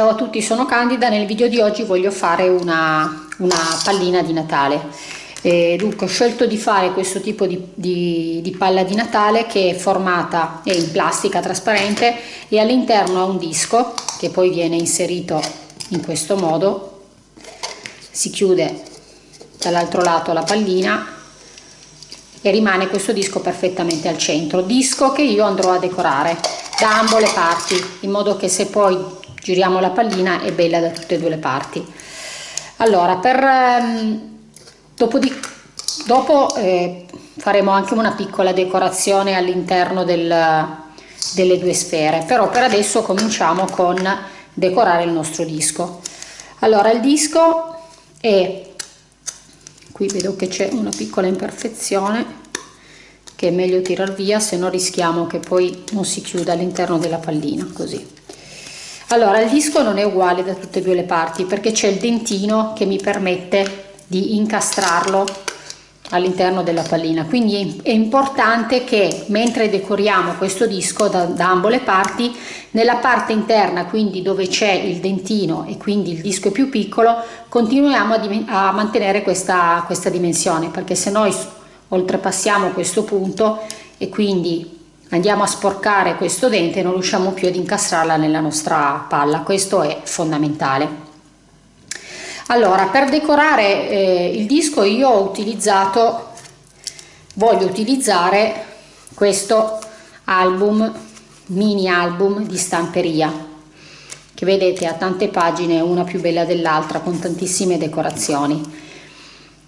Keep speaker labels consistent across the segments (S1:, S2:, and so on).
S1: Ciao a tutti, sono Candida. Nel video di oggi voglio fare una, una pallina di Natale. E dunque ho scelto di fare questo tipo di, di, di palla di Natale che è formata è in plastica trasparente e all'interno ha un disco che poi viene inserito in questo modo. Si chiude dall'altro lato la pallina e rimane questo disco perfettamente al centro. Disco che io andrò a decorare da ambo le parti in modo che se poi giriamo la pallina è bella da tutte e due le parti. Allora per ehm, dopo, di, dopo eh, faremo anche una piccola decorazione all'interno del, delle due sfere però per adesso cominciamo con decorare il nostro disco. Allora il disco è qui vedo che c'è una piccola imperfezione che è meglio tirar via se no rischiamo che poi non si chiuda all'interno della pallina così allora il disco non è uguale da tutte e due le parti perché c'è il dentino che mi permette di incastrarlo all'interno della pallina. Quindi è importante che mentre decoriamo questo disco da, da ambo le parti nella parte interna quindi dove c'è il dentino e quindi il disco è più piccolo continuiamo a, a mantenere questa, questa dimensione perché se noi oltrepassiamo questo punto e quindi andiamo a sporcare questo dente e non riusciamo più ad incastrarla nella nostra palla. Questo è fondamentale. Allora per decorare eh, il disco io ho utilizzato voglio utilizzare questo album mini album di stamperia che vedete ha tante pagine una più bella dell'altra con tantissime decorazioni.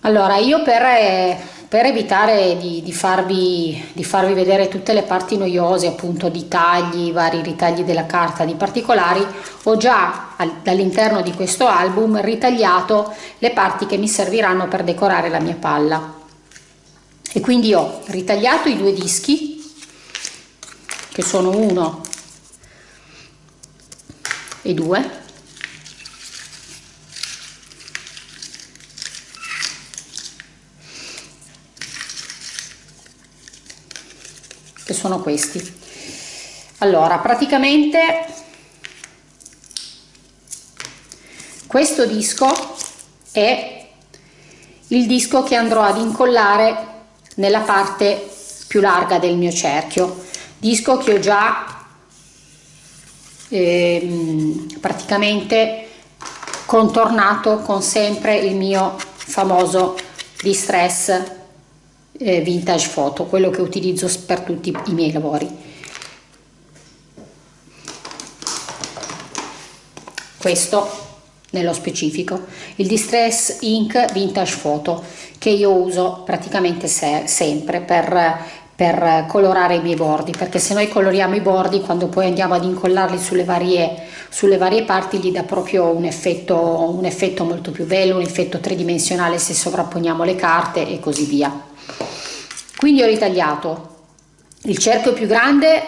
S1: Allora io per eh, per evitare di, di, farvi, di, farvi, vedere tutte le parti noiose appunto di tagli, vari ritagli della carta di particolari ho già all'interno di questo album ritagliato le parti che mi serviranno per decorare la mia palla. E quindi ho ritagliato i due dischi che sono uno e due che sono questi. Allora praticamente questo disco è il disco che andrò ad incollare nella parte più larga del mio cerchio. Disco che ho già ehm, praticamente contornato con sempre il mio famoso distress eh, vintage photo, quello che utilizzo per tutti i miei lavori. Questo nello specifico, il Distress Ink Vintage Photo che io uso praticamente se sempre per, per colorare i miei bordi perché se noi coloriamo i bordi quando poi andiamo ad incollarli sulle varie, sulle varie parti gli dà proprio un effetto, un effetto molto più bello, un effetto tridimensionale se sovrapponiamo le carte e così via quindi ho ritagliato il cerchio più grande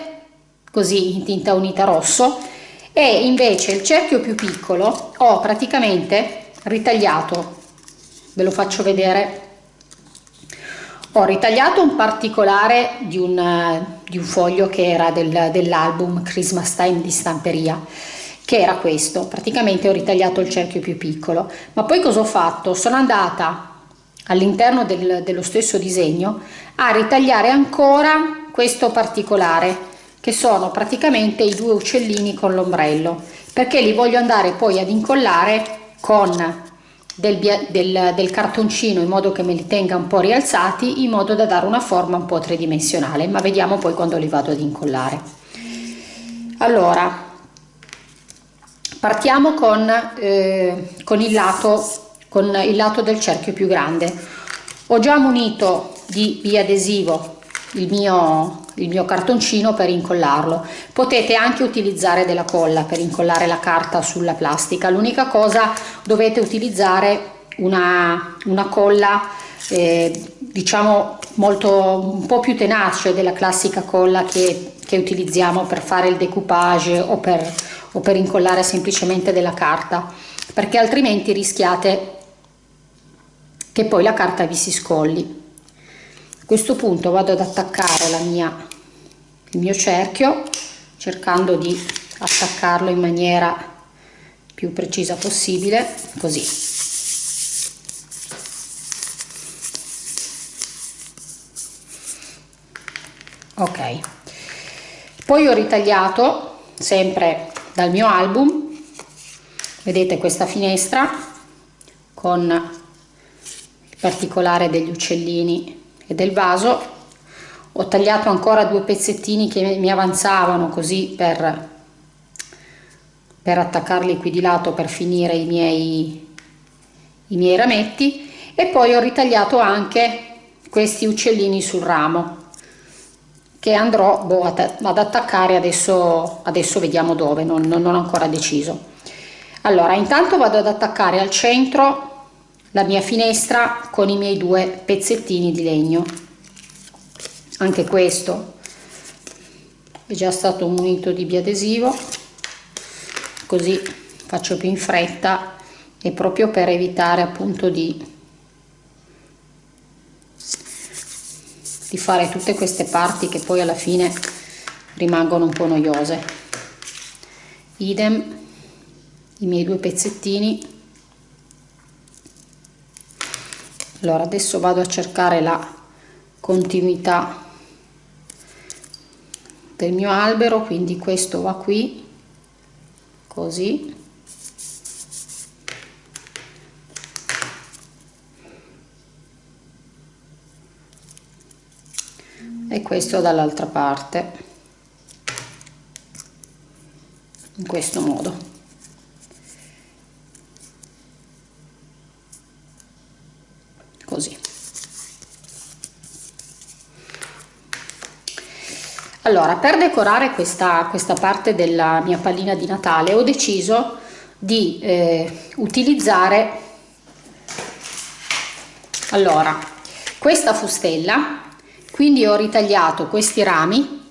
S1: così in tinta unita rosso e invece il cerchio più piccolo ho praticamente ritagliato ve lo faccio vedere. Ho ritagliato un particolare di un, di un foglio che era del, dell'album Christmas Time di stamperia che era questo. Praticamente ho ritagliato il cerchio più piccolo. Ma poi cosa ho fatto? Sono andata all'interno del, dello stesso disegno a ritagliare ancora questo particolare che sono praticamente i due uccellini con l'ombrello perché li voglio andare poi ad incollare con del, del, del, cartoncino in modo che me li tenga un po' rialzati in modo da dare una forma un po' tridimensionale ma vediamo poi quando li vado ad incollare. Allora partiamo con, eh, con il lato con il lato del cerchio più grande. Ho già munito di biadesivo il mio, il mio cartoncino per incollarlo. Potete anche utilizzare della colla per incollare la carta sulla plastica. L'unica cosa dovete utilizzare una, una colla eh, diciamo molto un po più tenace della classica colla che, che utilizziamo per fare il decoupage o per, o per incollare semplicemente della carta perché altrimenti rischiate che poi la carta vi si scolli a questo punto vado ad attaccare la mia, il mio cerchio cercando di attaccarlo in maniera più precisa possibile così. Ok. Poi ho ritagliato sempre dal mio album vedete questa finestra con particolare degli uccellini e del vaso. Ho tagliato ancora due pezzettini che mi avanzavano così per, per attaccarli qui di lato per finire i miei, i miei rametti. E poi ho ritagliato anche questi uccellini sul ramo che andrò boh, ad attaccare adesso, adesso vediamo dove non, non ho ancora deciso. Allora intanto vado ad attaccare al centro la mia finestra con i miei due pezzettini di legno. Anche questo è già stato munito di biadesivo così faccio più in fretta e proprio per evitare appunto di, di fare tutte queste parti che poi alla fine rimangono un po' noiose. Idem i miei due pezzettini allora adesso vado a cercare la continuità del mio albero quindi questo va qui così. E questo dall'altra parte in questo modo così. Allora, per decorare questa, questa parte della mia pallina di Natale ho deciso di eh, utilizzare allora questa fustella quindi ho ritagliato questi rami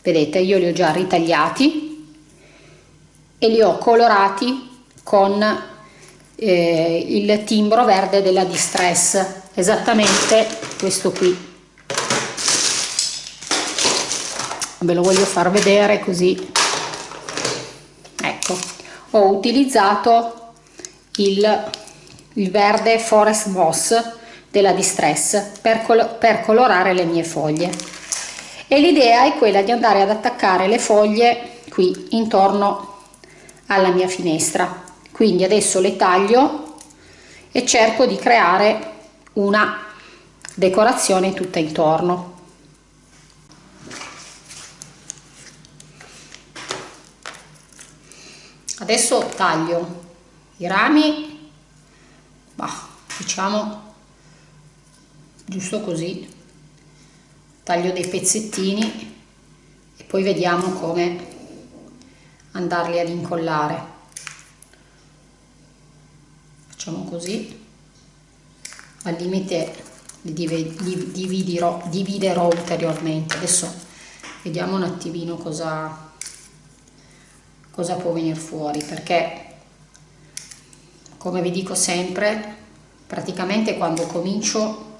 S1: vedete io li ho già ritagliati e li ho colorati con eh, il timbro verde della distress. Esattamente questo qui. Ve lo voglio far vedere così. Ecco ho utilizzato il, il verde forest moss della distress per, col per colorare le mie foglie. E l'idea è quella di andare ad attaccare le foglie qui intorno alla mia finestra quindi adesso le taglio e cerco di creare una decorazione tutta intorno. Adesso taglio i rami bah, diciamo giusto così taglio dei pezzettini e poi vediamo come andarli ad incollare facciamo così. Al limite li dividerò, dividerò ulteriormente. Adesso vediamo un attimino cosa cosa può venire fuori perché come vi dico sempre praticamente quando comincio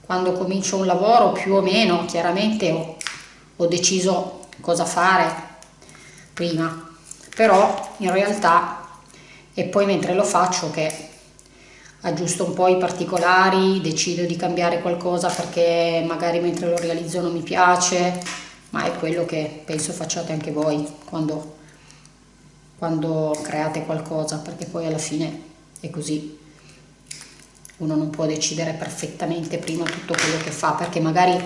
S1: quando comincio un lavoro più o meno chiaramente ho, ho deciso cosa fare prima. Però in realtà è poi mentre lo faccio che aggiusto un po' i particolari decido di cambiare qualcosa perché magari mentre lo realizzo non mi piace ma è quello che penso facciate anche voi quando quando create qualcosa perché poi alla fine è così. Uno non può decidere perfettamente prima tutto quello che fa perché magari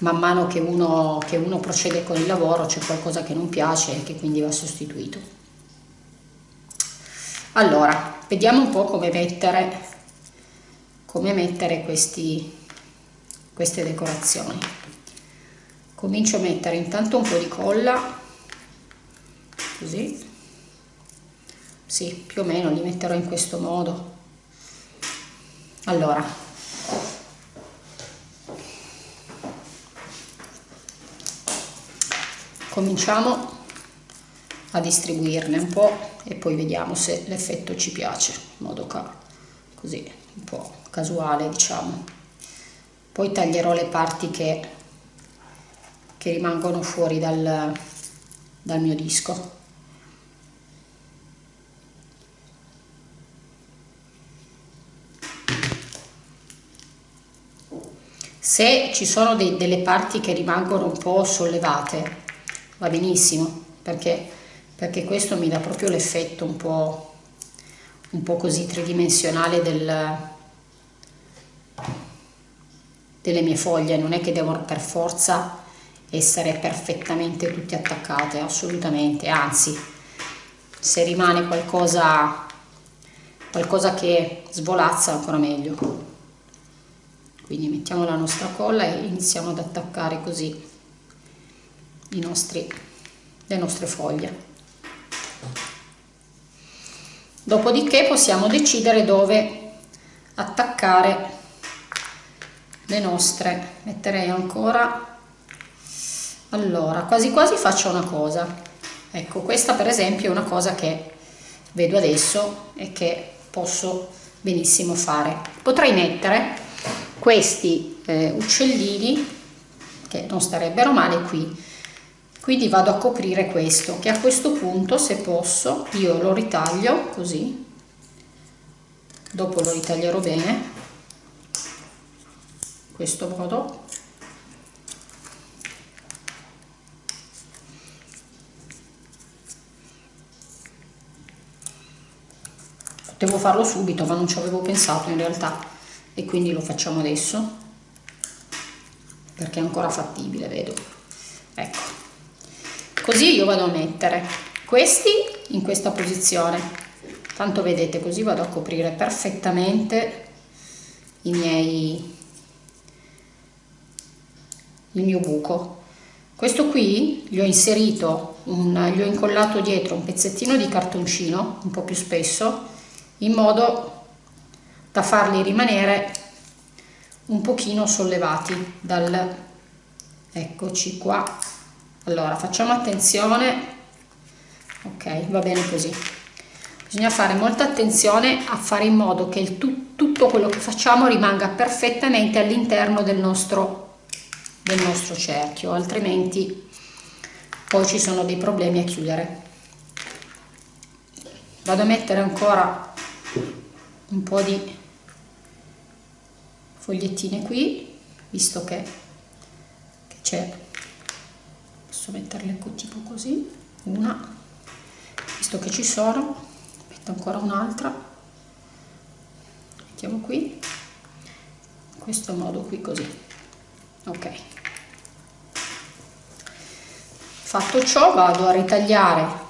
S1: man mano che uno, che uno procede con il lavoro c'è qualcosa che non piace e che quindi va sostituito allora vediamo un po' come mettere come mettere questi, queste decorazioni. Comincio a mettere intanto un po' di colla così. Sì più o meno li metterò in questo modo. Allora. Cominciamo a distribuirne un po' e poi vediamo se l'effetto ci piace in modo ca così un po' casuale diciamo. Poi taglierò le parti che, che rimangono fuori dal, dal mio disco. Se ci sono dei, delle parti che rimangono un po' sollevate va benissimo perché perché questo mi dà proprio l'effetto un po', un po' così tridimensionale del, delle mie foglie. Non è che devono per forza essere perfettamente tutte attaccate assolutamente. Anzi se rimane qualcosa qualcosa che svolazza ancora meglio. Quindi mettiamo la nostra colla e iniziamo ad attaccare così nostri, le nostre foglie dopodiché possiamo decidere dove attaccare le nostre. Metterei ancora. Allora quasi quasi faccio una cosa. Ecco questa per esempio è una cosa che vedo adesso e che posso benissimo fare. Potrei mettere questi eh, uccellini che non starebbero male qui quindi vado a coprire questo che a questo punto se posso io lo ritaglio così. Dopo lo ritaglierò bene. Questo modo. Potevo farlo subito ma non ci avevo pensato in realtà. E quindi lo facciamo adesso. Perché è ancora fattibile vedo. Ecco così io vado a mettere questi in questa posizione. Tanto vedete così vado a coprire perfettamente i miei il mio buco. Questo qui gli ho inserito un, gli ho incollato dietro un pezzettino di cartoncino un po più spesso in modo da farli rimanere un pochino sollevati dal eccoci qua allora facciamo attenzione. Ok va bene così. Bisogna fare molta attenzione a fare in modo che il tu, tutto quello che facciamo rimanga perfettamente all'interno del nostro del nostro cerchio altrimenti poi ci sono dei problemi a chiudere. Vado a mettere ancora un po' di fogliettine qui visto che c'è posso metterle tipo così una visto che ci sono metto ancora un'altra mettiamo qui in questo modo qui così ok. Fatto ciò vado a ritagliare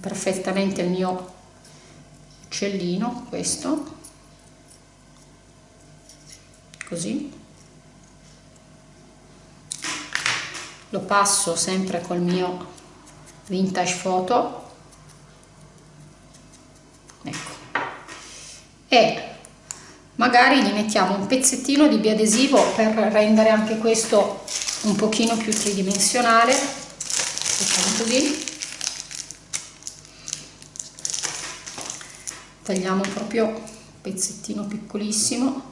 S1: perfettamente il mio uccellino questo così lo passo sempre col mio vintage photo. Ecco. E magari gli mettiamo un pezzettino di biadesivo per rendere anche questo un pochino più tridimensionale. Facciamo così. Tagliamo proprio un pezzettino piccolissimo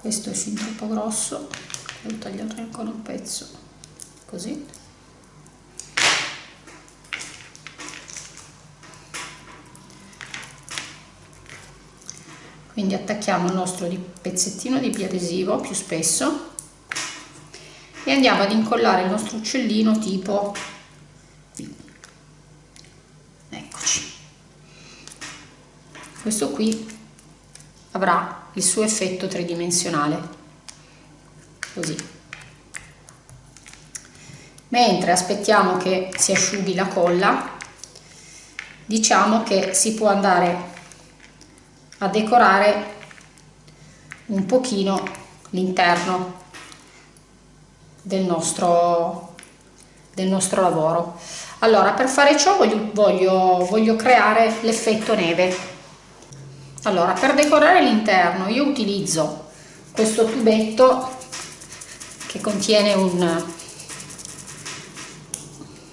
S1: questo è fin troppo grosso devo tagliare ancora un pezzo così. Quindi attacchiamo il nostro pezzettino di biadesivo più spesso e andiamo ad incollare il nostro uccellino tipo eccoci. Questo qui avrà il suo effetto tridimensionale. Così. Mentre aspettiamo che si asciughi la colla diciamo che si può andare a decorare un pochino l'interno del nostro del nostro lavoro. Allora per fare ciò voglio, voglio, voglio creare l'effetto neve allora per decorare l'interno io utilizzo questo tubetto che contiene un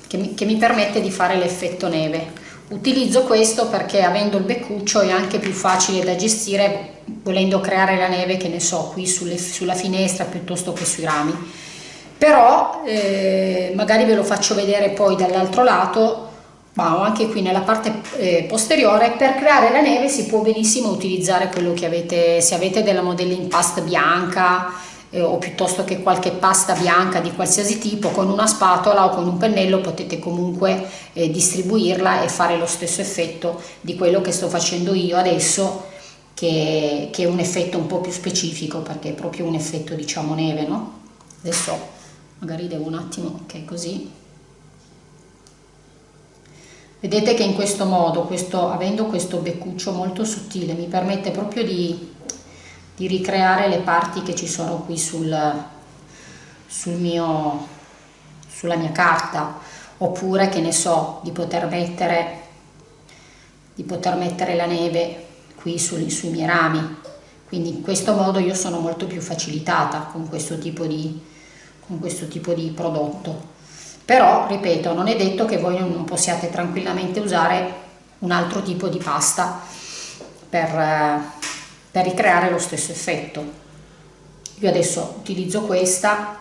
S1: che mi, che mi permette di fare l'effetto neve. Utilizzo questo perché avendo il beccuccio è anche più facile da gestire volendo creare la neve che ne so qui sulle, sulla finestra piuttosto che sui rami. Però eh, magari ve lo faccio vedere poi dall'altro lato ma anche qui nella parte eh, posteriore per creare la neve si può benissimo utilizzare quello che avete se avete della modelling pasta bianca eh, o piuttosto che qualche pasta bianca di qualsiasi tipo con una spatola o con un pennello potete comunque eh, distribuirla e fare lo stesso effetto di quello che sto facendo io adesso che, che è un effetto un po' più specifico perché è proprio un effetto diciamo neve no? adesso magari devo un attimo ok così vedete che in questo modo questo, avendo questo beccuccio molto sottile mi permette proprio di, di ricreare le parti che ci sono qui sul, sul mio, sulla mia carta. Oppure che ne so di poter mettere di poter mettere la neve qui sui, sui miei rami. Quindi in questo modo io sono molto più facilitata con questo tipo di, con questo tipo di prodotto però ripeto non è detto che voi non possiate tranquillamente usare un altro tipo di pasta per, eh, per ricreare lo stesso effetto. Io adesso utilizzo questa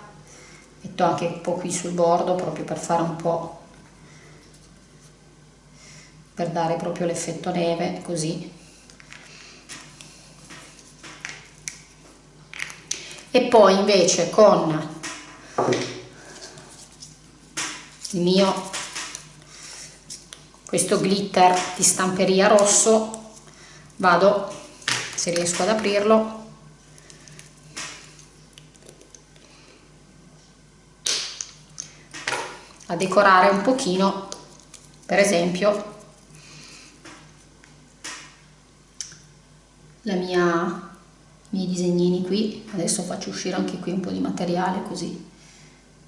S1: metto anche un po' qui sul bordo proprio per fare un po' per dare proprio l'effetto neve così. E poi invece con il mio questo glitter di stamperia rosso vado se riesco ad aprirlo a decorare un pochino per esempio la mia i miei disegnini qui. Adesso faccio uscire anche qui un po' di materiale così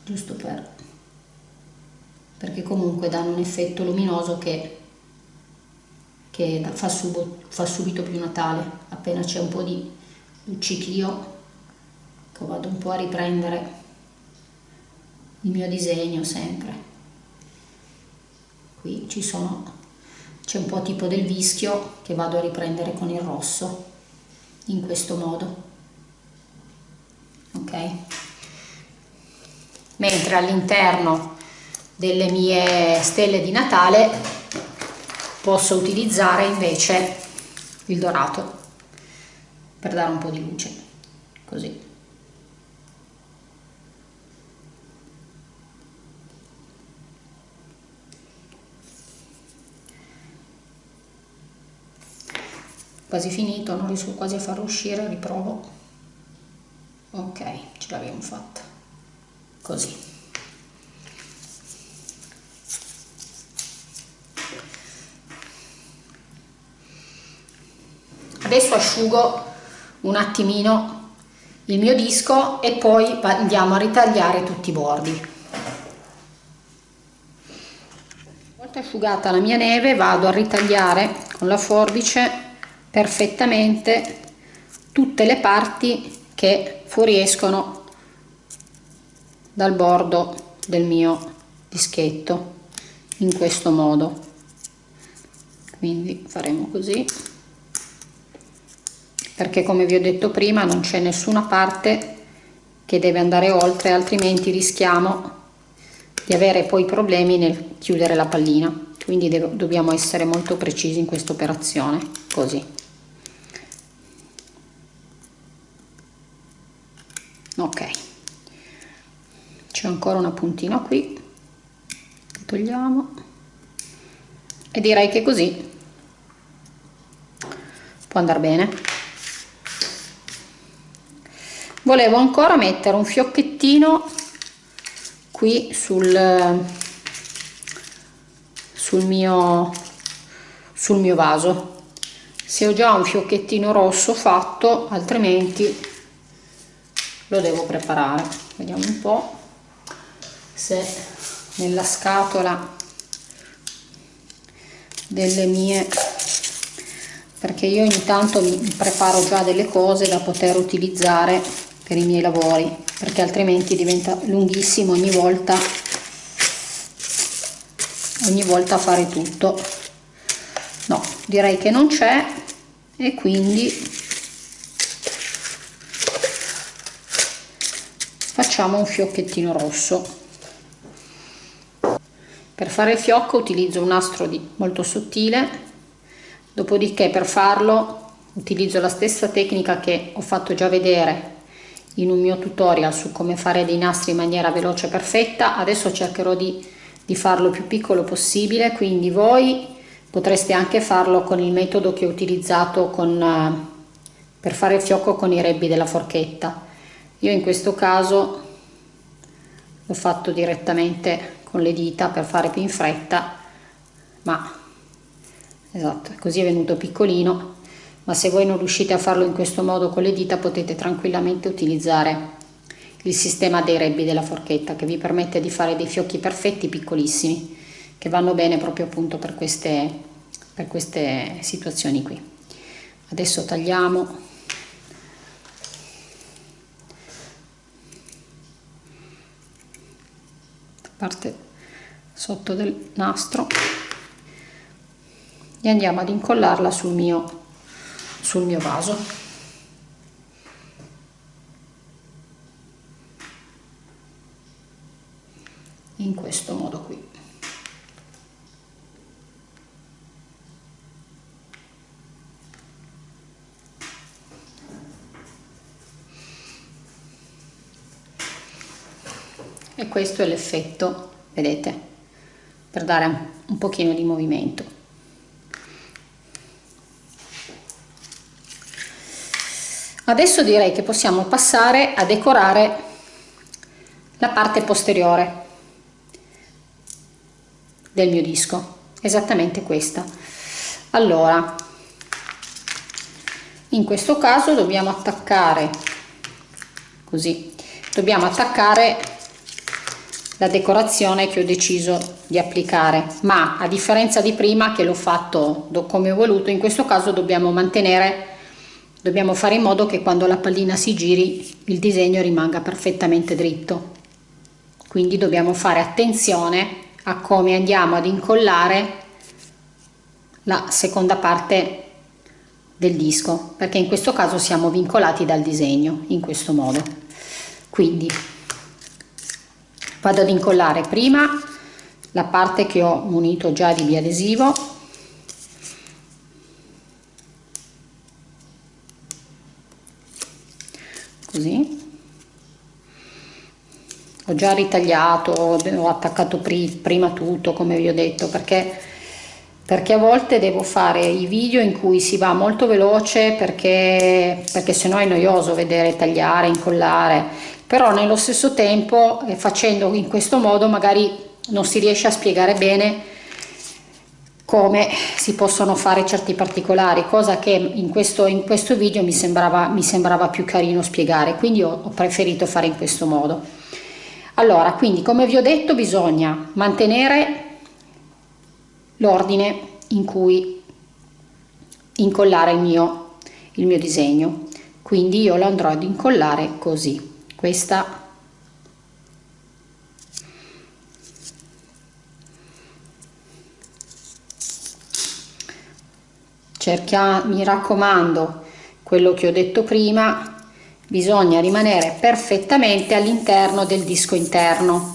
S1: giusto per perché comunque danno un effetto luminoso che, che fa, subo, fa subito più Natale, appena c'è un po' di luccichio che vado un po' a riprendere il mio disegno sempre. Qui ci sono, c'è un po' tipo del vischio che vado a riprendere con il rosso, in questo modo. Ok? Mentre all'interno delle mie stelle di Natale posso utilizzare invece il dorato per dare un po' di luce così. Quasi finito non riesco quasi a farlo uscire riprovo. Ok ce l'abbiamo fatta. Così adesso asciugo un attimino il mio disco e poi andiamo a ritagliare tutti i bordi. Una volta asciugata la mia neve vado a ritagliare con la forbice perfettamente tutte le parti che fuoriescono dal bordo del mio dischetto in questo modo. Quindi faremo così perché come vi ho detto prima non c'è nessuna parte che deve andare oltre altrimenti rischiamo di avere poi problemi nel chiudere la pallina. Quindi dobbiamo essere molto precisi in questa operazione così. Ok. C'è ancora una puntina qui. Togliamo. E direi che così può andare bene volevo ancora mettere un fiocchettino qui sul, sul, mio, sul mio vaso. Se ho già un fiocchettino rosso fatto altrimenti lo devo preparare. Vediamo un po' se nella scatola delle mie perché io ogni tanto mi preparo già delle cose da poter utilizzare per i miei lavori perché altrimenti diventa lunghissimo ogni volta ogni volta fare tutto. No direi che non c'è e quindi facciamo un fiocchettino rosso. Per fare il fiocco utilizzo un nastro di, molto sottile dopodiché per farlo utilizzo la stessa tecnica che ho fatto già vedere in un mio tutorial su come fare dei nastri in maniera veloce e perfetta. Adesso cercherò di, di farlo più piccolo possibile quindi voi potreste anche farlo con il metodo che ho utilizzato con, eh, per fare il fiocco con i rebbi della forchetta. Io in questo caso l'ho fatto direttamente con le dita per fare più in fretta ma esatto così è venuto piccolino ma se voi non riuscite a farlo in questo modo con le dita potete tranquillamente utilizzare il sistema dei rebbi della forchetta che vi permette di fare dei fiocchi perfetti piccolissimi che vanno bene proprio appunto per queste, per queste situazioni qui. Adesso tagliamo. Parte sotto del nastro. E andiamo ad incollarla sul mio sul mio vaso. In questo modo qui. E questo è l'effetto vedete per dare un pochino di movimento Adesso direi che possiamo passare a decorare la parte posteriore del mio disco, esattamente questa. Allora, in questo caso dobbiamo attaccare così, dobbiamo attaccare la decorazione che ho deciso di applicare ma a differenza di prima che l'ho fatto come ho voluto in questo caso dobbiamo mantenere Dobbiamo fare in modo che quando la pallina si giri il disegno rimanga perfettamente dritto. Quindi dobbiamo fare attenzione a come andiamo ad incollare la seconda parte del disco perché in questo caso siamo vincolati dal disegno in questo modo quindi vado ad incollare prima la parte che ho munito già di biadesivo così. Ho già ritagliato ho attaccato prima tutto come vi ho detto perché perché a volte devo fare i video in cui si va molto veloce perché perché sennò è noioso vedere tagliare incollare. Però nello stesso tempo eh, facendo in questo modo magari non si riesce a spiegare bene come si possono fare certi particolari, cosa che in questo, in questo video mi sembrava, mi sembrava più carino spiegare, quindi ho, ho preferito fare in questo modo. Allora, quindi come vi ho detto bisogna mantenere l'ordine in cui incollare il mio, il mio disegno, quindi io lo andrò ad incollare così. Questa cerca, mi raccomando, quello che ho detto prima, bisogna rimanere perfettamente all'interno del disco interno,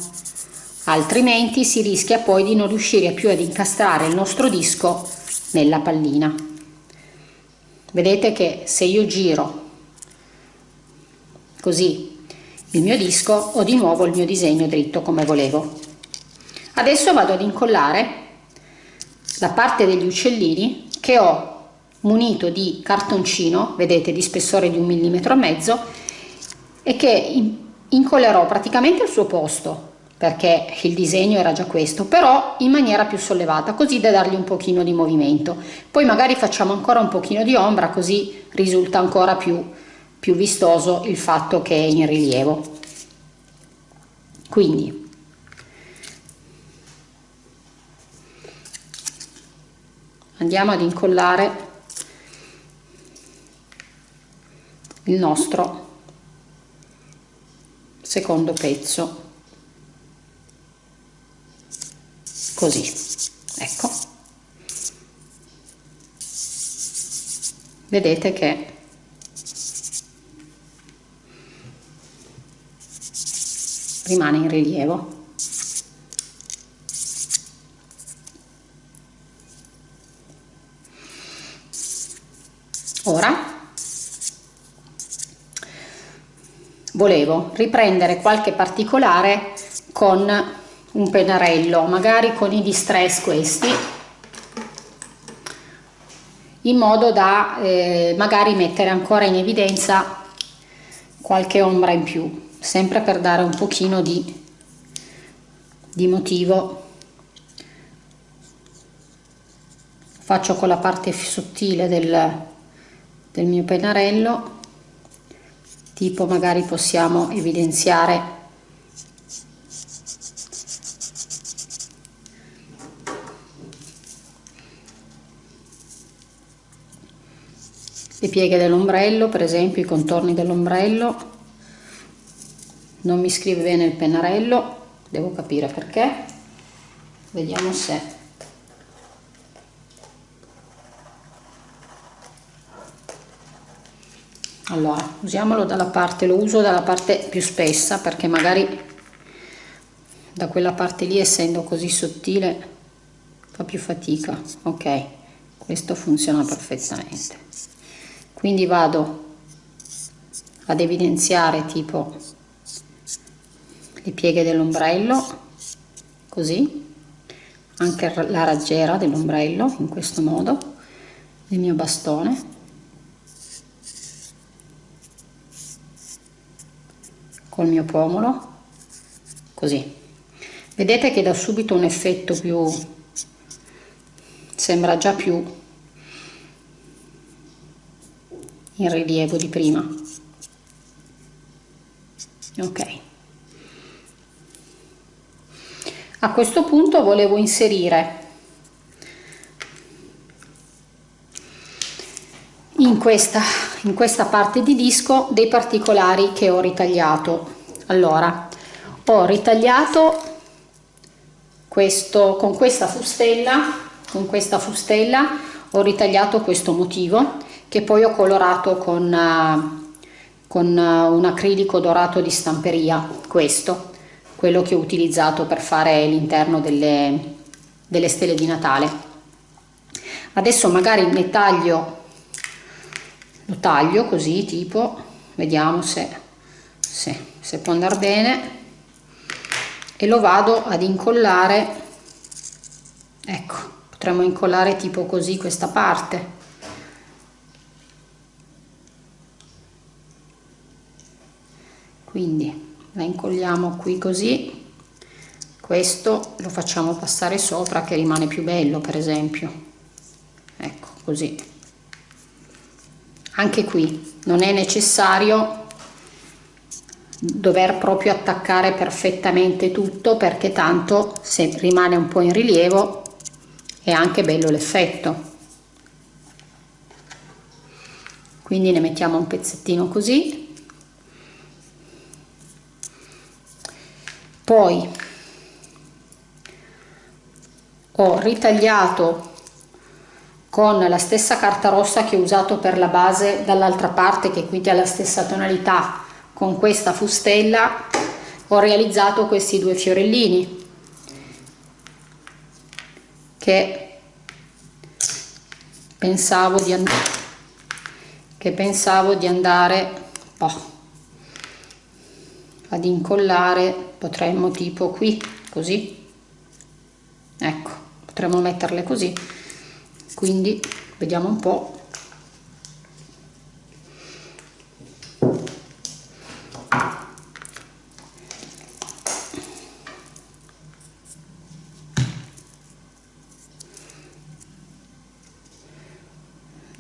S1: altrimenti si rischia poi di non riuscire più ad incastrare il nostro disco nella pallina. Vedete che se io giro così il mio disco ho di nuovo il mio disegno dritto come volevo. Adesso vado ad incollare la parte degli uccellini che ho munito di cartoncino, vedete di spessore di un millimetro e mezzo, e che incollerò praticamente al suo posto, perché il disegno era già questo, però in maniera più sollevata, così da dargli un pochino di movimento. Poi magari facciamo ancora un pochino di ombra, così risulta ancora più, più vistoso il fatto che è in rilievo. Quindi andiamo ad incollare il nostro secondo pezzo. Così ecco. Vedete che rimane in rilievo. Ora volevo riprendere qualche particolare con un pennarello magari con i distress questi in modo da eh, magari mettere ancora in evidenza qualche ombra in più sempre per dare un pochino di, di motivo. Faccio con la parte sottile del, del mio pennarello tipo magari possiamo evidenziare. Le pieghe dell'ombrello per esempio i contorni dell'ombrello. Non mi scrive bene il pennarello devo capire perché. Vediamo se allora usiamolo dalla parte lo uso dalla parte più spessa perché magari da quella parte lì essendo così sottile fa più fatica. Ok questo funziona perfettamente. Quindi vado ad evidenziare tipo le pieghe dell'ombrello così anche la raggiera dell'ombrello in questo modo il mio bastone col mio pomolo così. Vedete che da subito un effetto più sembra già più in rilievo di prima. Ok. A questo punto volevo inserire in questa in questa parte di disco dei particolari che ho ritagliato. Allora ho ritagliato questo con questa fustella con questa fustella ho ritagliato questo motivo che poi ho colorato con, uh, con uh, un acrilico dorato di stamperia questo quello che ho utilizzato per fare l'interno delle, delle stelle di Natale. Adesso magari ne taglio lo taglio così tipo vediamo se, se, se può andare bene. E lo vado ad incollare ecco potremmo incollare tipo così questa parte. Quindi la incolliamo qui così. Questo lo facciamo passare sopra che rimane più bello per esempio. Ecco così anche qui non è necessario dover proprio attaccare perfettamente tutto perché tanto se rimane un po' in rilievo è anche bello l'effetto. Quindi ne mettiamo un pezzettino così. Poi ho ritagliato con la stessa carta rossa che ho usato per la base dall'altra parte che quindi ha la stessa tonalità. Con questa fustella ho realizzato questi due fiorellini che pensavo di che pensavo di andare oh, ad incollare potremmo tipo qui così. Ecco potremmo metterle così quindi vediamo un po'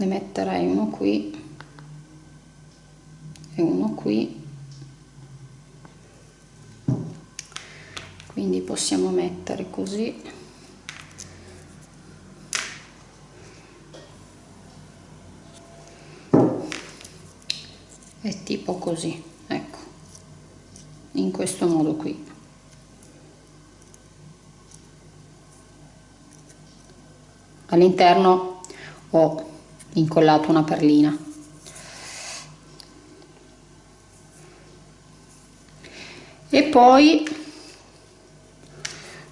S1: ne metterei uno qui e uno qui. Quindi possiamo mettere così è tipo così ecco. In questo modo qui. All'interno ho incollato una perlina. E poi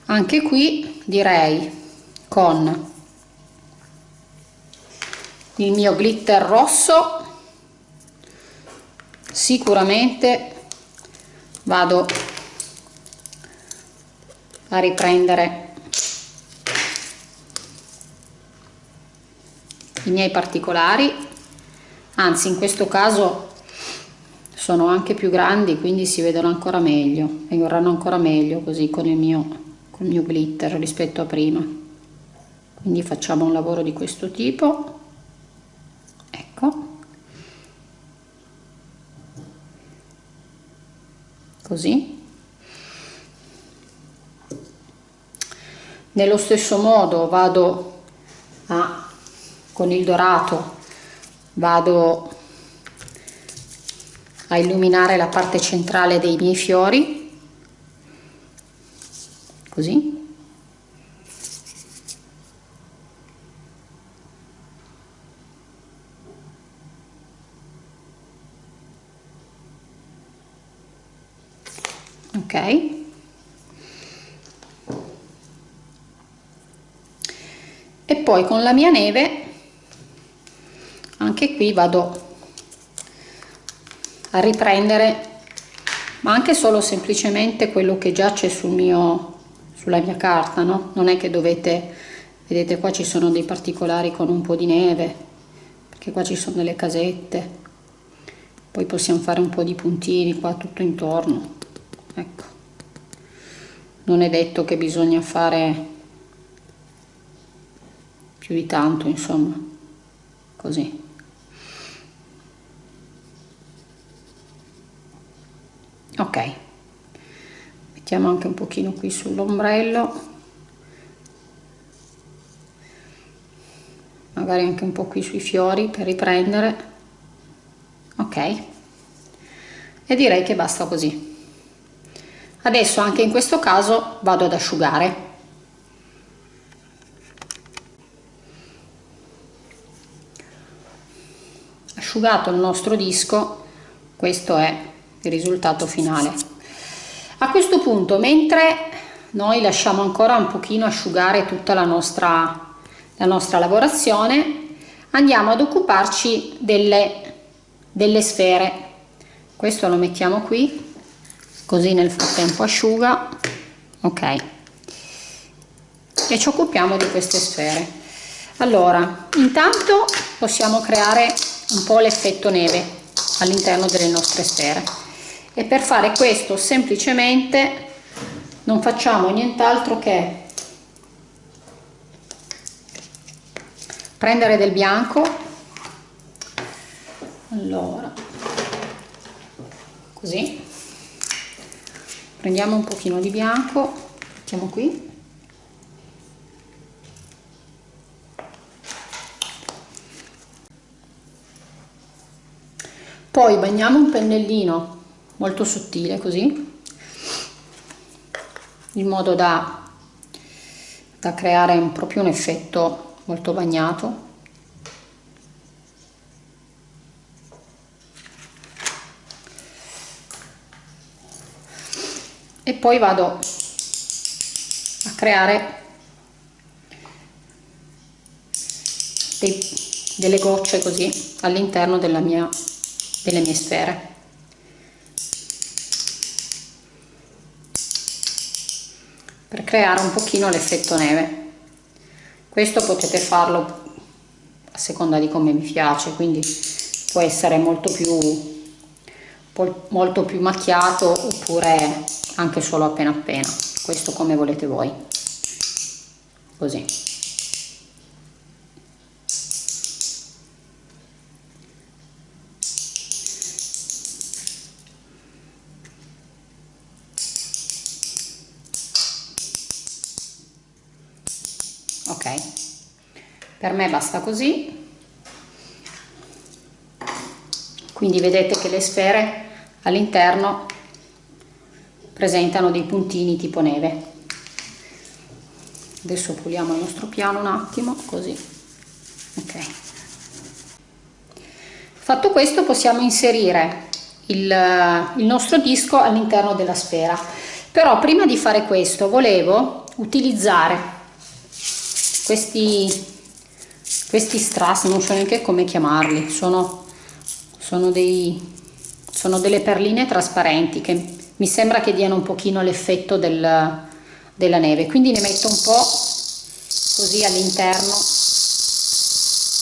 S1: anche qui direi con il mio glitter rosso sicuramente vado a riprendere i miei particolari. Anzi in questo caso sono anche più grandi quindi si vedono ancora meglio e verranno ancora meglio così con il mio, con il mio glitter rispetto a prima. Quindi facciamo un lavoro di questo tipo. Ecco così. Nello stesso modo vado a con il dorato vado a illuminare la parte centrale dei miei fiori così ok? E poi con la mia neve anche qui vado a riprendere ma anche solo semplicemente quello che già c'è sul mio sulla mia carta no? Non è che dovete vedete qua ci sono dei particolari con un po di neve perché qua ci sono delle casette. Poi possiamo fare un po di puntini qua tutto intorno ecco. Non è detto che bisogna fare più di tanto insomma. Così. Ok. Mettiamo anche un pochino qui sull'ombrello. Magari anche un po' qui sui fiori per riprendere. Ok. E direi che basta così adesso anche in questo caso vado ad asciugare. Asciugato il nostro disco questo è il risultato finale. A questo punto mentre noi lasciamo ancora un pochino asciugare tutta la nostra la nostra lavorazione andiamo ad occuparci delle, delle sfere. Questo lo mettiamo qui così nel frattempo asciuga. Ok. E ci occupiamo di queste sfere. Allora intanto possiamo creare un po' l'effetto neve all'interno delle nostre sfere. E per fare questo semplicemente non facciamo nient'altro che prendere del bianco. Allora così prendiamo un pochino di bianco. Mettiamo qui. Poi bagniamo un pennellino molto sottile così in modo da, da creare un, proprio un effetto molto bagnato e poi vado a creare dei, delle gocce così all'interno delle mie sfere. Per creare un pochino l'effetto neve. Questo potete farlo a seconda di come vi piace quindi può essere molto più molto più macchiato oppure anche solo appena appena. Questo come volete voi. Così. Per me basta così. Quindi vedete che le sfere all'interno presentano dei puntini tipo neve. Adesso puliamo il nostro piano un attimo così. Ok. Fatto questo possiamo inserire il, il nostro disco all'interno della sfera. Però prima di fare questo volevo utilizzare questi questi strass non so neanche come chiamarli sono, sono, dei, sono delle perline trasparenti che mi sembra che diano un pochino l'effetto del, della neve. Quindi ne metto un po' così all'interno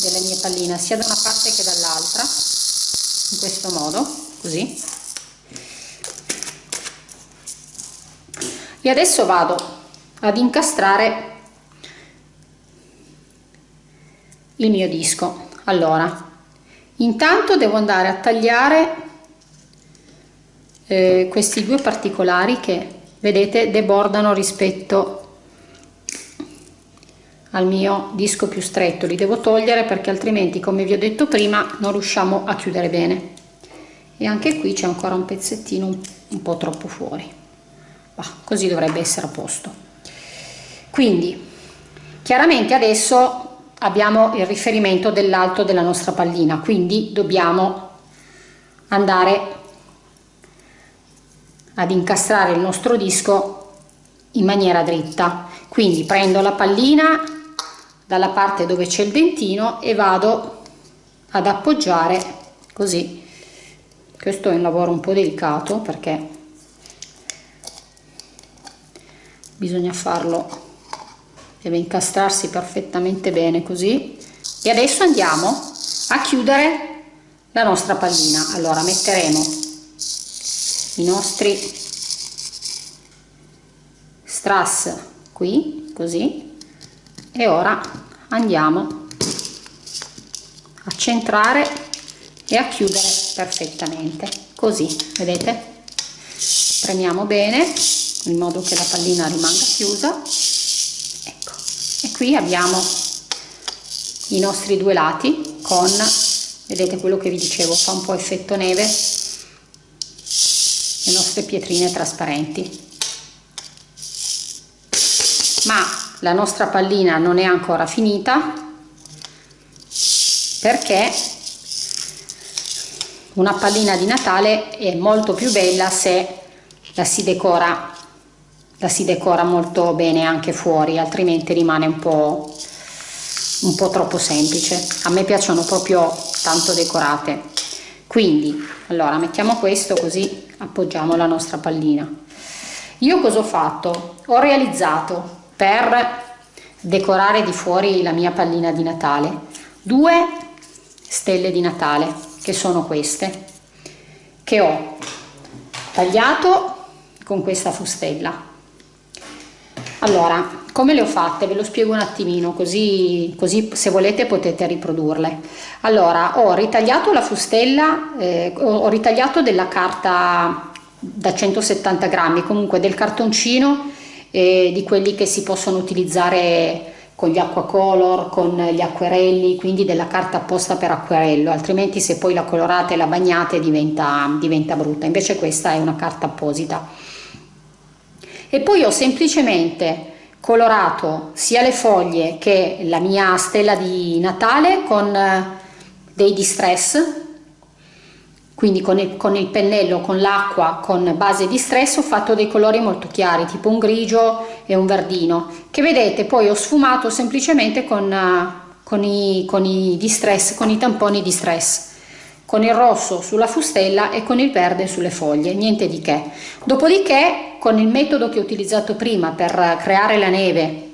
S1: della mia pallina sia da una parte che dall'altra in questo modo così. E adesso vado ad incastrare il mio disco. Allora intanto devo andare a tagliare eh, questi due particolari che vedete debordano rispetto al mio disco più stretto. Li devo togliere perché altrimenti come vi ho detto prima non riusciamo a chiudere bene. E anche qui c'è ancora un pezzettino un, po' troppo fuori. Bah, così dovrebbe essere a posto. Quindi chiaramente adesso abbiamo il riferimento dell'alto della nostra pallina quindi dobbiamo andare ad incastrare il nostro disco in maniera dritta. Quindi prendo la pallina dalla parte dove c'è il dentino e vado ad appoggiare così. Questo è un lavoro un po' delicato perché bisogna farlo deve incastrarsi perfettamente bene così. E adesso andiamo a chiudere la nostra pallina. Allora metteremo i nostri strass qui così e ora andiamo a centrare e a chiudere perfettamente così vedete? Premiamo bene in modo che la pallina rimanga chiusa. E qui abbiamo i nostri due lati con vedete quello che vi dicevo fa un po' effetto neve le nostre pietrine trasparenti. Ma la nostra pallina non è ancora finita perché una pallina di Natale è molto più bella se la si decora la si decora molto bene anche fuori altrimenti rimane un po' un po' troppo semplice. A me piacciono proprio tanto decorate. Quindi allora mettiamo questo così appoggiamo la nostra pallina. Io cosa ho fatto? Ho realizzato per decorare di fuori la mia pallina di natale due stelle di natale che sono queste che ho tagliato con questa fustella allora come le ho fatte? Ve lo spiego un attimino così, così se volete potete riprodurle. Allora ho ritagliato la fustella eh, ho ritagliato della carta da 170 grammi comunque del cartoncino eh, di quelli che si possono utilizzare con gli acquacolor, con gli acquerelli, quindi della carta apposta per acquerello, altrimenti se poi la colorate e la bagnate diventa, diventa brutta, invece questa è una carta apposita e poi ho semplicemente colorato sia le foglie che la mia stella di Natale con eh, dei distress quindi con il, con il pennello, con l'acqua, con base di stress ho fatto dei colori molto chiari tipo un grigio e un verdino che vedete poi ho sfumato semplicemente con, eh, con, i, con i distress, con i tamponi di stress con il rosso sulla fustella e con il verde sulle foglie, niente di che. Dopodiché con il metodo che ho utilizzato prima per creare la neve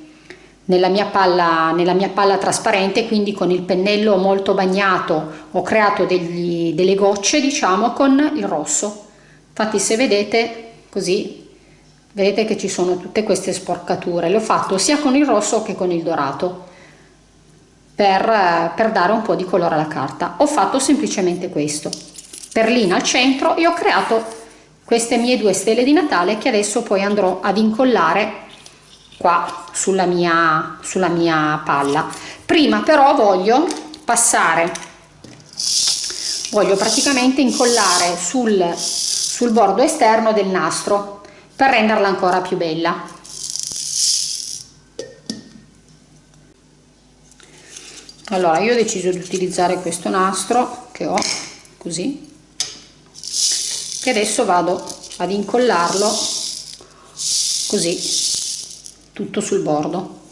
S1: nella mia palla, nella mia palla trasparente, quindi con il pennello molto bagnato ho creato degli, delle gocce diciamo con il rosso. Infatti se vedete così vedete che ci sono tutte queste sporcature, l'ho fatto sia con il rosso che con il dorato per, per dare un po' di colore alla carta. Ho fatto semplicemente questo, perlina al centro e ho creato queste mie due stelle di Natale che adesso poi andrò ad incollare qua sulla mia, sulla mia palla. Prima però voglio passare, voglio praticamente incollare sul, sul bordo esterno del nastro per renderla ancora più bella. allora io ho deciso di utilizzare questo nastro che ho così e adesso vado ad incollarlo così tutto sul bordo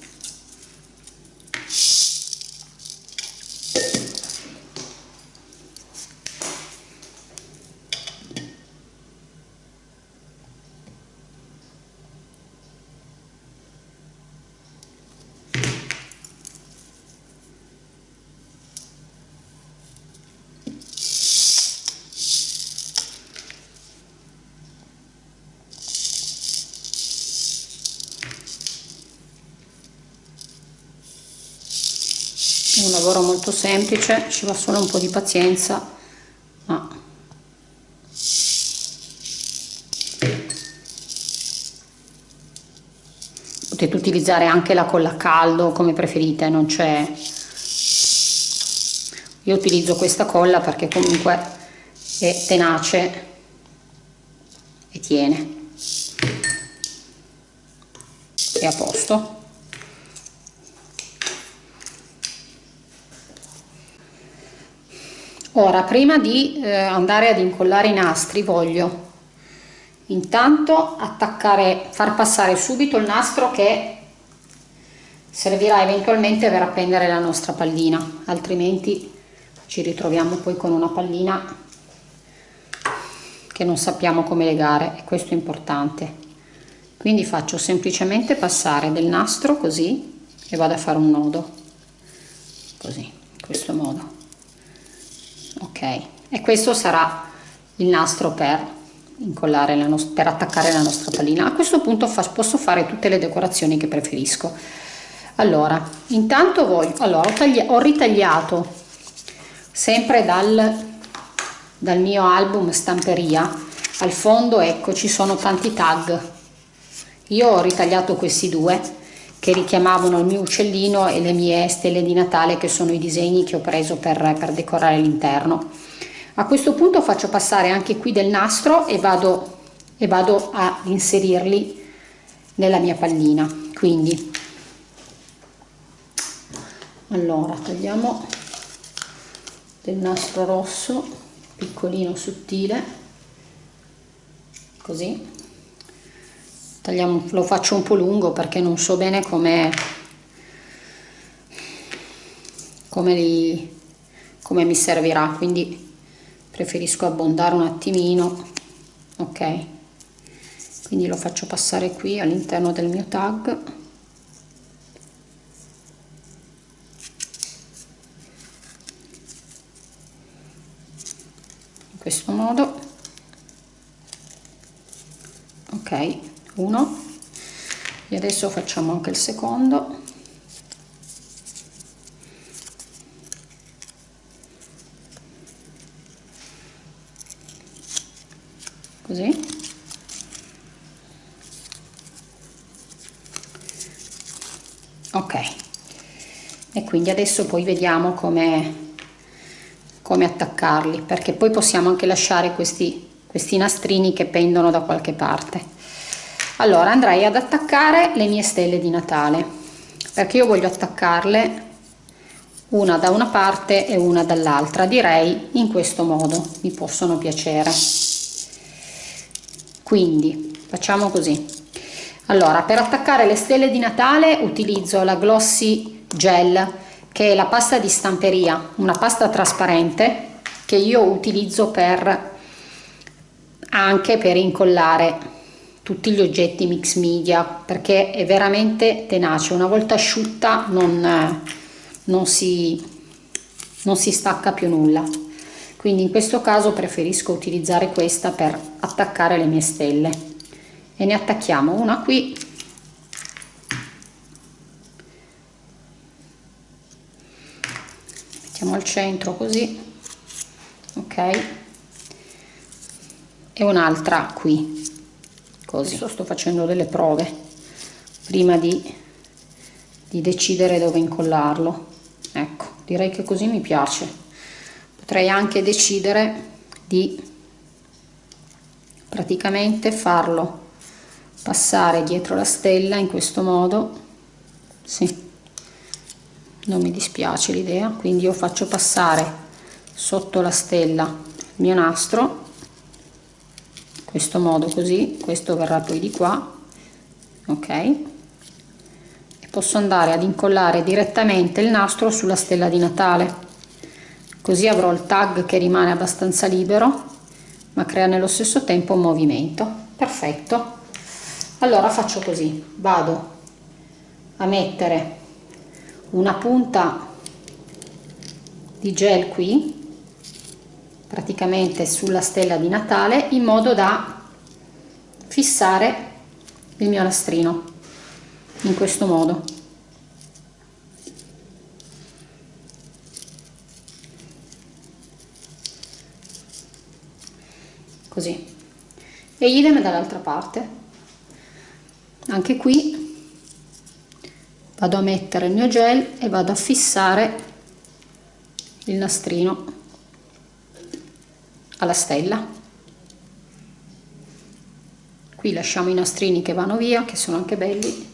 S1: semplice ci va solo un po' di pazienza ma potete utilizzare anche la colla a caldo come preferite non c'è. Io utilizzo questa colla perché comunque è tenace e tiene. È a posto ora prima di eh, andare ad incollare i nastri voglio intanto attaccare far passare subito il nastro che servirà eventualmente per appendere la nostra pallina. Altrimenti ci ritroviamo poi con una pallina che non sappiamo come legare e questo è importante. Quindi faccio semplicemente passare del nastro così e vado a fare un nodo. Così in questo modo ok e questo sarà il nastro per incollare la nostra per attaccare la nostra pallina. A questo punto fa, posso fare tutte le decorazioni che preferisco. Allora intanto voglio allora ho, ho ritagliato sempre dal dal mio album stamperia. Al fondo ecco ci sono tanti tag. Io ho ritagliato questi due che richiamavano il mio uccellino e le mie stelle di Natale che sono i disegni che ho preso per, per decorare l'interno. A questo punto faccio passare anche qui del nastro e vado, e vado a inserirli nella mia pallina. Quindi, allora, tagliamo del nastro rosso, piccolino, sottile, così tagliamo, lo faccio un po' lungo perché non so bene come come, li, come mi servirà quindi preferisco abbondare un attimino ok? Quindi lo faccio passare qui all'interno del mio tag in questo modo ok uno. E adesso facciamo anche il secondo. Così. Ok. E quindi adesso poi vediamo come come attaccarli perché poi possiamo anche lasciare questi questi nastrini che pendono da qualche parte allora andrei ad attaccare le mie stelle di Natale perché io voglio attaccarle una da una parte e una dall'altra. Direi in questo modo mi possono piacere. Quindi facciamo così. Allora per attaccare le stelle di Natale utilizzo la Glossy Gel che è la pasta di stamperia una pasta trasparente che io utilizzo per anche per incollare tutti gli oggetti mix media perché è veramente tenace. Una volta asciutta non, non, si, non si stacca più nulla. Quindi in questo caso preferisco utilizzare questa per attaccare le mie stelle. E ne attacchiamo una qui. Mettiamo al centro così. Ok. E un'altra qui così. Adesso sto facendo delle prove prima di, di decidere dove incollarlo. Ecco direi che così mi piace. Potrei anche decidere di praticamente farlo passare dietro la stella in questo modo. Sì non mi dispiace l'idea. Quindi io faccio passare sotto la stella il mio nastro questo modo così questo verrà poi di qua ok? E posso andare ad incollare direttamente il nastro sulla stella di Natale. Così avrò il tag che rimane abbastanza libero ma crea nello stesso tempo un movimento. Perfetto. Allora faccio così. Vado a mettere una punta di gel qui praticamente sulla stella di Natale in modo da fissare il mio lastrino in questo modo. Così. E idem dall'altra parte. Anche qui vado a mettere il mio gel e vado a fissare il nastrino alla stella. Qui lasciamo i nastrini che vanno via che sono anche belli.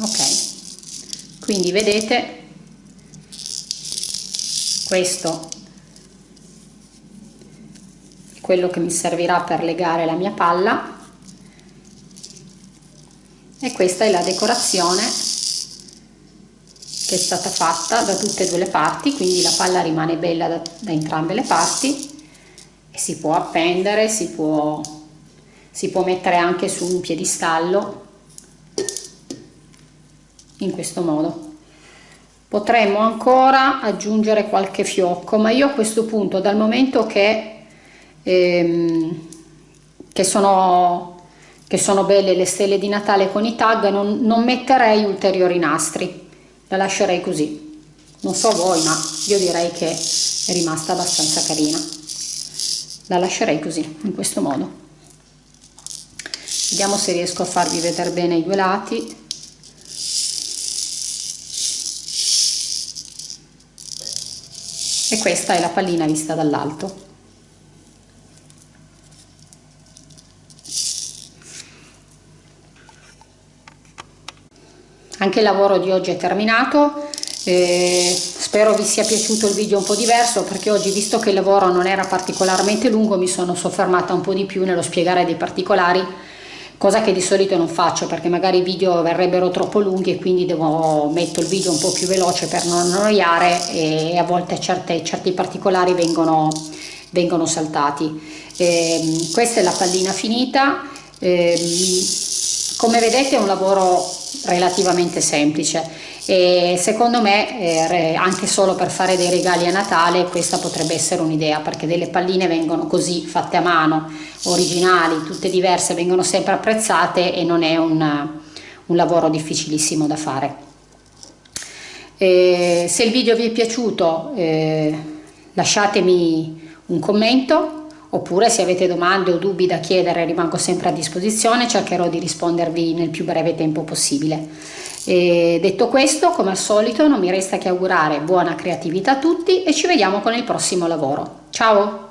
S1: Ok. Quindi vedete questo è quello che mi servirà per legare la mia palla. E questa è la decorazione che è stata fatta da tutte e due le parti quindi la palla rimane bella da, da entrambe le parti e si può appendere si può, si può mettere anche su un piedistallo in questo modo. Potremmo ancora aggiungere qualche fiocco ma io a questo punto dal momento che, ehm, che sono che sono belle le stelle di Natale con i tag, non, non metterei ulteriori nastri, la lascerei così. Non so voi, ma io direi che è rimasta abbastanza carina. La lascerei così, in questo modo. Vediamo se riesco a farvi vedere bene i due lati. E questa è la pallina vista dall'alto. Anche il lavoro di oggi è terminato. Eh, spero vi sia piaciuto il video un po' diverso perché oggi visto che il lavoro non era particolarmente lungo mi sono soffermata un po' di più nello spiegare dei particolari cosa che di solito non faccio perché magari i video verrebbero troppo lunghi e quindi devo metto il video un po' più veloce per non annoiare e a volte certe, certi particolari vengono, vengono saltati. Eh, questa è la pallina finita. Eh, come vedete è un lavoro relativamente semplice e secondo me eh, anche solo per fare dei regali a Natale questa potrebbe essere un'idea perché delle palline vengono così fatte a mano, originali, tutte diverse, vengono sempre apprezzate e non è un, un lavoro difficilissimo da fare. E se il video vi è piaciuto eh, lasciatemi un commento oppure se avete domande o dubbi da chiedere rimango sempre a disposizione, cercherò di rispondervi nel più breve tempo possibile. E detto questo, come al solito, non mi resta che augurare buona creatività a tutti e ci vediamo con il prossimo lavoro. Ciao!